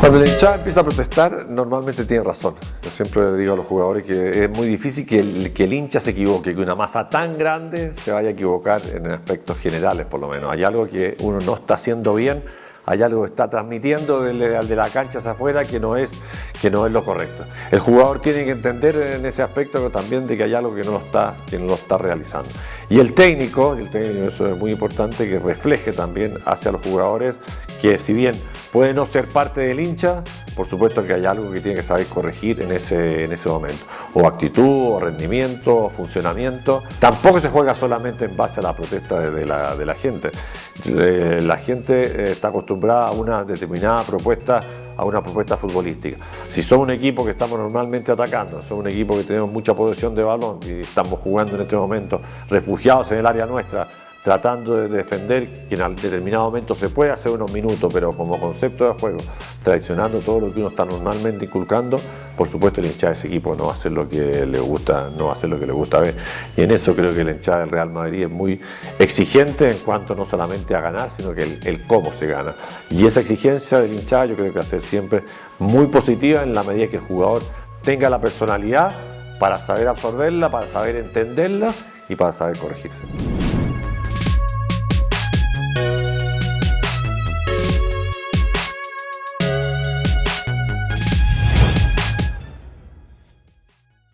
Cuando el hinchada empieza a protestar, normalmente tiene razón. Yo siempre le digo a los jugadores que es muy difícil que el, que el hincha se equivoque, que una masa tan grande se vaya a equivocar en aspectos generales, por lo menos. Hay algo que uno no está haciendo bien hay algo que está transmitiendo del, de la cancha hacia afuera que no, es, que no es lo correcto. El jugador tiene que entender en ese aspecto también de que hay algo que no lo está, que no está realizando. Y el técnico, el técnico, eso es muy importante, que refleje también hacia los jugadores que si bien puede no ser parte del hincha, por supuesto que hay algo que tiene que saber corregir en ese, en ese momento. O actitud, o rendimiento, o funcionamiento. Tampoco se juega solamente en base a la protesta de la, gente. Eh, la gente eh, está acostumbrada a una determinada propuesta, a una propuesta futbolística. Si son un equipo que estamos normalmente atacando, son un equipo que tenemos mucha posesión de balón y estamos jugando en este momento refugiados en el área nuestra, tratando de defender que en determinado momento se puede hacer unos minutos, pero como concepto de juego, traicionando todo lo que uno está normalmente inculcando, por supuesto el hinchada de ese equipo no va a hacer lo que le gusta, no va a hacer lo que le gusta ver. Y en eso creo que el hinchada del Real Madrid es muy exigente en cuanto no solamente a ganar, sino que el, cómo se gana. Y esa exigencia del hinchada yo creo que va a ser siempre muy positiva en la medida que el jugador tenga la personalidad para saber absorberla, para saber entenderla y para saber corregirse.